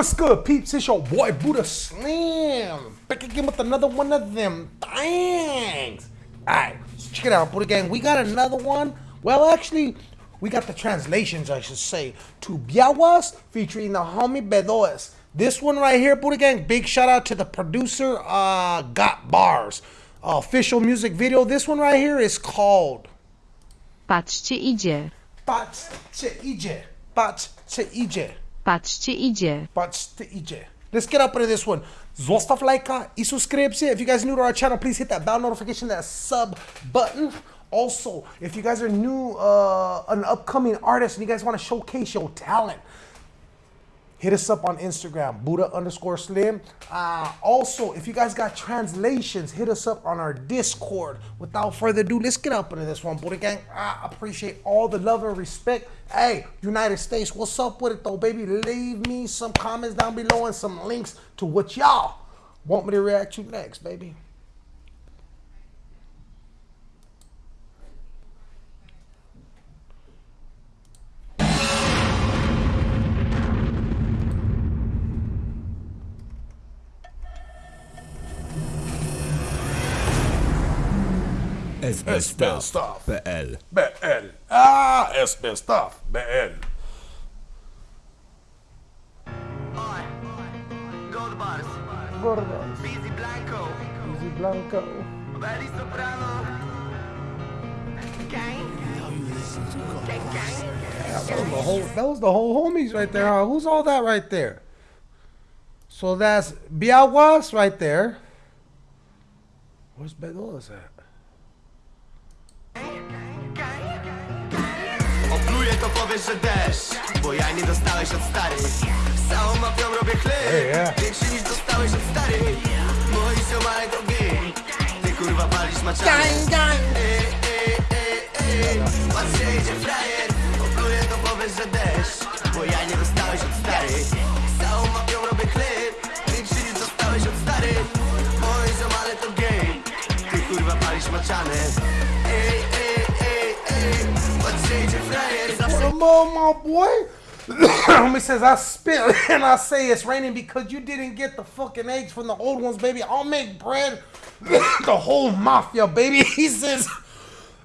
What's good, peeps? It's your boy Buddha Slim. Back again with another one of them things. Alright, so check it out, Buddha Gang. We got another one. Well, actually, we got the translations, I should say, to Białas featuring the homie Bedoes. This one right here, Buddha Gang, big shout out to the producer, uh, Got Bars. Official music video. This one right here is called Patrzcie idzie, Patrzcie idzie. Patrzcie idzie. Patrzcie idzie. Patrzcie idzie. Let's get up into this one. Zostaw lajka i subskrypcja. If you guys are new to our channel, please hit that bell notification, that sub button. Also, if you guys are new, uh, an upcoming artist, and you guys want to showcase your talent, hit us up on Instagram, Buddha underscore Slim. Uh, also, if you guys got translations, hit us up on our Discord. Without further ado, let's get up into this one, Buddha Gang. I appreciate all the love and respect. Hey, United States, what's up with it though, baby? Leave me some comments down below and some links to what y'all want me to react to next, baby. SB Stuff. Stuff PL BL. Ah, SB Stuff. BL. Gold bars, Gordos. Busy Blanco, Easy Blanco. Belly Soprano. Gang. Gang, gang. That was the whole. That was the whole homies right there. Huh? Who's all that right there? So that's Białas right there. Where's Bedolas at? Powiesz, że deszcz Bo ja nie dostałeś od starych. Z całą mafią robię chleb. Większy niż dostałeś od starych. Moi ziomale to gej Ty kurwa palisz ej, ej, ej Patrzcie, idzie frajer Opluję to powiesz, że deszcz Bo ja nie dostałeś od starych. Z całą mafią robię chleb Większy niż dostałeś od starych. Moi ziomale to gej Ty kurwa palisz maczany. Ej, ej, ej, ej. Patrzcie, idzie frajer Come my boy. Homie says I spit and I say it's raining because you didn't get the fucking eggs from the old ones, baby. I'll make bread. the whole mafia, baby. He says,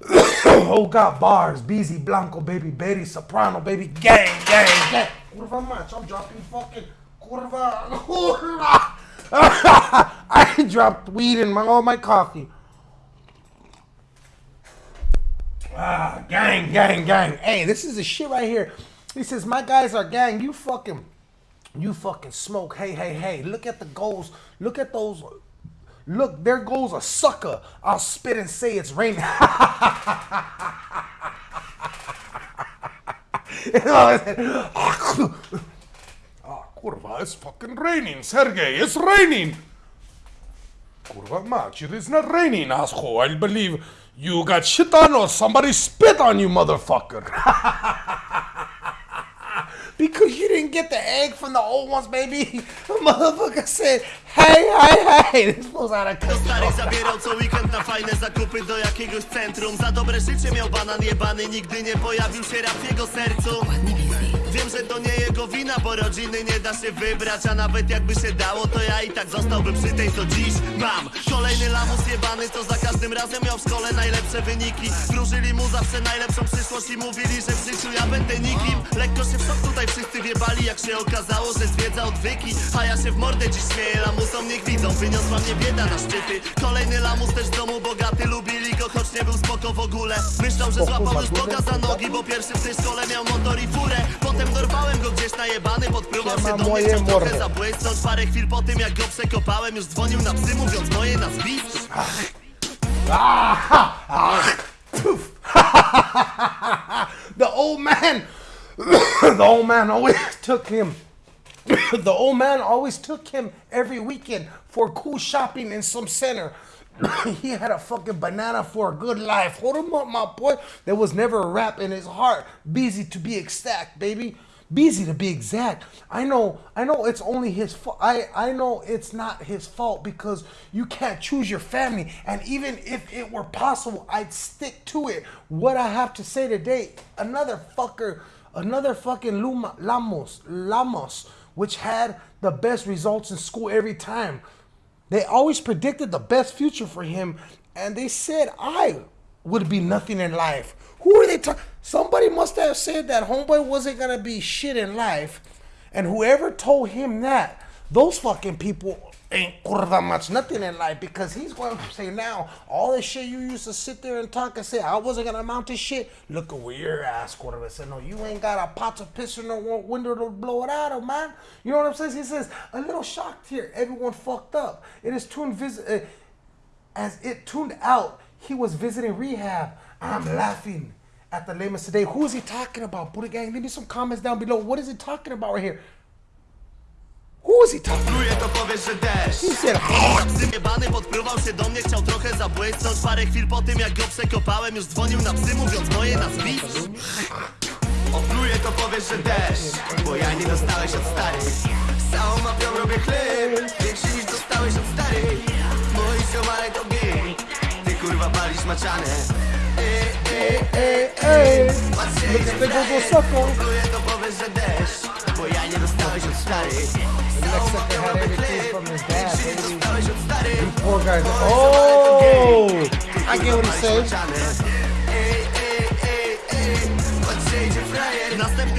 oh, got bars. Beezy Blanco, baby. Betty Soprano, baby. Gang, gang, gang. Curva much. I'm dropping fucking curva. curva. I dropped weed in my all my coffee. Ah, gang, gang, gang. Hey, this is the shit right here. He says, my guys are gang. You fucking, you fucking smoke. Hey, hey, hey. Look at the goals. Look at those. Look, there goes a sucker. I'll spit and say it's raining. Ah, kurwa, it's fucking raining, Sergey. It's raining. Kurwa mać, it is not raining, asshole. I believe you got shit on or somebody spit on you, motherfucker. because you didn't get the egg from the old ones, baby. The motherfucker said, hey, hey, hey. This was out of Do control. starych zabierał co weekend na fajne zakupy do jakiegoś centrum Za dobre życie miał banan jebany, nigdy nie pojawił się rap w jego sercu Wiem, że to nie jego wina, bo rodziny nie da się wybrać A nawet jakby się dało, to ja i tak zostałbym przy tej, co dziś mam. Kolejny lamus jebany, to za każdym razem miał w szkole najlepsze wyniki. Wróżyli mu zawsze najlepszą przyszłość i mówili, że w życiu ja będę nikim. Lekko się w tutaj wszyscy wiebali, jak się okazało, że zwiedza odwyki. A ja się w mordę dziś śmieję, lamusom niech widzą, wyniosła mnie bieda na szczyty. Kolejny lamus też w domu bogaty, lubili go, choć nie był spoko w ogóle. Myślał, że złapał już Boga za nogi, bo pierwszy w tej szkole miał motor i furę. Potem dorwałem go gdzieś najebany, się do mnie, chciał trochę Parę chwil po tym, jak go przekopałem, już dzwonił na psy, mówiąc moje nazwisko the old man, the old man always took him. the old man always took him every weekend for cool shopping in some center. he had a fucking banana for a good life. Hold him up, my boy. There was never a rap in his heart. Busy to be exact, baby. Busy to be exact. I know, I know it's only his fault. I, I know it's not his fault because you can't choose your family. And even if it were possible, I'd stick to it. What I have to say today, another fucker, another fucking Luma, Lamos, Lamos which had the best results in school every time. They always predicted the best future for him, and they said I would be nothing in life. Who are they talking? Somebody must have said that homeboy wasn't gonna be shit in life, and whoever told him that, those fucking people ain't curva much nothing in life because he's going to say now all the shit you used to sit there and talk and say I wasn't gonna amount to shit. Look at where your ass curva said no, you ain't got a pot to piss in the window to blow it out of, man. You know what I'm saying? He says a little shocked here. Everyone fucked up. It is tuned visit uh, as it tuned out. He was visiting rehab. I'm laughing at the lamest today. Who is he talking about? Buddha gang, leave me some comments down below. What is he talking about right here? He talking Pluje to powiesz, że deszcz. Zjebany podpruwał się do mnie, chciał trochę zabłysnąć. Parę chwil po tym jak go przekopałem Już dzwonił na psy mówiąc moje nazwisko Opluje to powiesz, że deszcz Bo ja nie dostałeś od starych. Z całą mafią robię chleb Większy niż dostałeś od starych. Moi ziomale to gej Ty kurwa palisz maczane. Ej, ej, ej, ej Patrzcie, Look at nie dostałeś od starych Z całą sucker mafią had robię everything from his dad, baby. dostałeś Poor guys. Oh, I get what he said.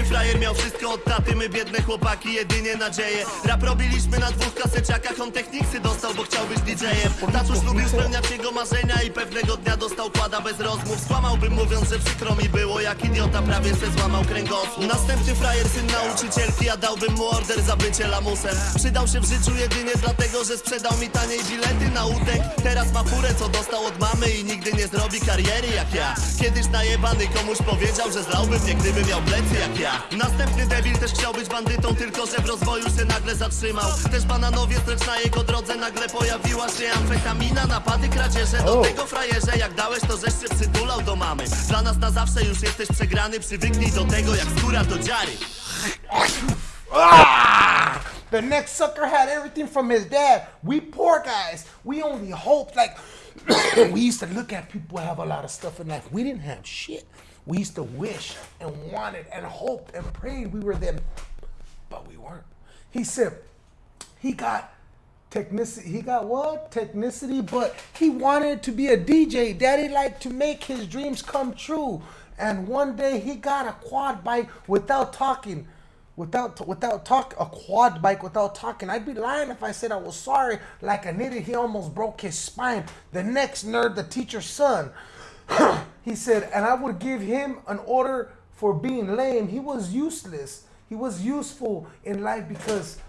Frajer miał wszystko od taty, my biedne chłopaki jedynie nadzieję Rap robiliśmy na dwóch kaseciakach, on techniksy dostał, bo chciał być DJ-em. Tatuś lubił spełniać jego marzenia i pewnego dnia dostał kłada bez rozmów. Skłamałbym mówiąc, że przykro mi było, jak idiota prawie se złamał kręgosłup. Następny frajer, syn nauczycielki, ja dałbym mu order za bycie lamusem. Przydał się w życiu jedynie dlatego, że sprzedał mi taniej bilety na utek. Teraz ma furę, co dostał od mamy i nigdy nie zrobi kariery jak ja. Kiedyś najebany komuś powiedział, że zlałby mnie, gdyby miał plecy jak ja Następny debil też chciał być bandytą, tylko że w rozwoju się nagle zatrzymał Też bananowie, lecz na jego drodze nagle pojawiła się amfetamina Napady, kradzieże, do tego frajerze Jak dałeś to, żeś się przytulał do mamy Dla nas na zawsze już jesteś przegrany, przywyknij do tego jak skóra do dziary Ah! The next sucker had everything from his dad. We poor guys, we only hoped like we used to look at people have a lot of stuff in life. We didn't have shit. We used to wish and wanted and hoped and prayed we were them, but we weren't. He said he got technicity. He got what? Technicity, but he wanted to be a DJ. Daddy liked to make his dreams come true. And one day he got a quad bike without talking. Without without talk a quad bike without talking. I'd be lying if I said I was sorry. Like an idiot, he almost broke his spine. The next nerd, the teacher's son. he said, and I would give him an order for being lame. He was useless. He was useful in life because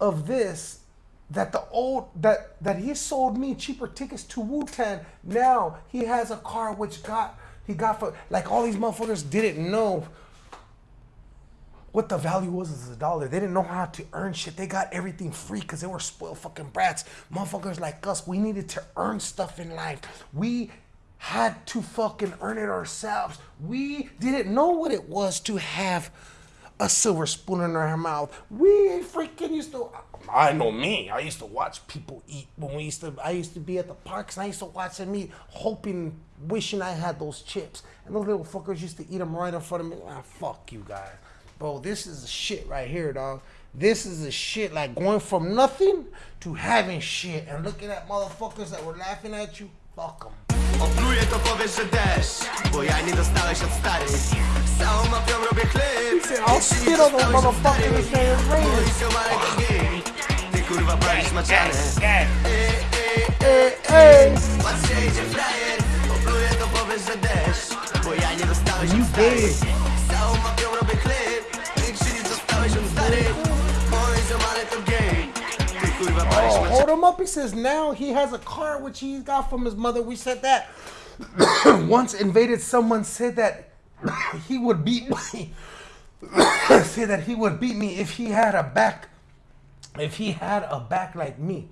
of this that the old that that he sold me cheaper tickets to Wu Tang. Now he has a car which got he got for like all these motherfuckers didn't know what the value was as a dollar. They didn't know how to earn shit. They got everything free because they were spoiled fucking brats. Motherfuckers like us, we needed to earn stuff in life. We had to fucking earn it ourselves. We didn't know what it was to have a silver spoon in our mouth. We freaking used to. I know me. I used to watch people eat when we used to. I used to be at the parks and I used to watch them eat, hoping, wishing I had those chips. And those little fuckers used to eat them right in front of me. Ah, fuck you guys, bro. This is the shit right here, dog. This is the shit like going from nothing to having shit and looking at motherfuckers that were laughing at you. Fuck them. Opluję to powiesz, że deszcz Bo ja nie dostałeś od starych. Z całą mafią robię chleb said, "I'll Jeśli nie dostałeś od starych, and say it's raining." moi Ty kurwa palisz maczane ej, Hey, hey. Patrzcie, idzie frajer. Opluję to powiesz, że deszcz Bo ja nie dostałeś You od starych. Z całą mafią robię him up. He says now he has a car which he got from his mother. We said that once invaded. Someone said that he would beat me. said that he would beat me if he had a back. If he had a back like me.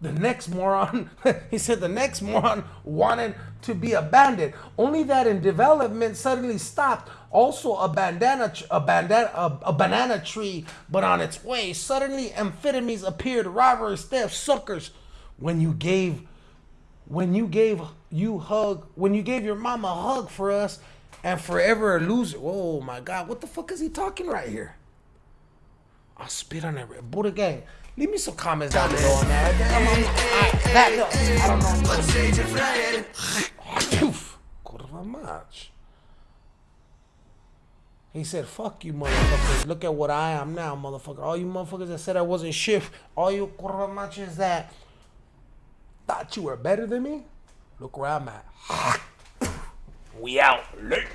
The next moron, he said the next moron wanted to be a bandit. Only that in development suddenly stopped. Also a bandana, a bandana, a, a banana tree, but on its way. Suddenly amphetamines appeared, robbers, theft, suckers. When you gave, when you gave you hug, when you gave your mom a hug for us, and forever a loser. Oh my God, what the fuck is he talking right here? I'll spit on every Buddha gang. Leave me some comments down below on that. I'm, I'm, I, that, no, I don't know. Kurwa mać. He said, fuck you motherfuckers. Look at what I am now, motherfucker. All you motherfuckers that said I wasn't shit, all you kurva machos that thought you were better than me, look where I'm at. we out. Late.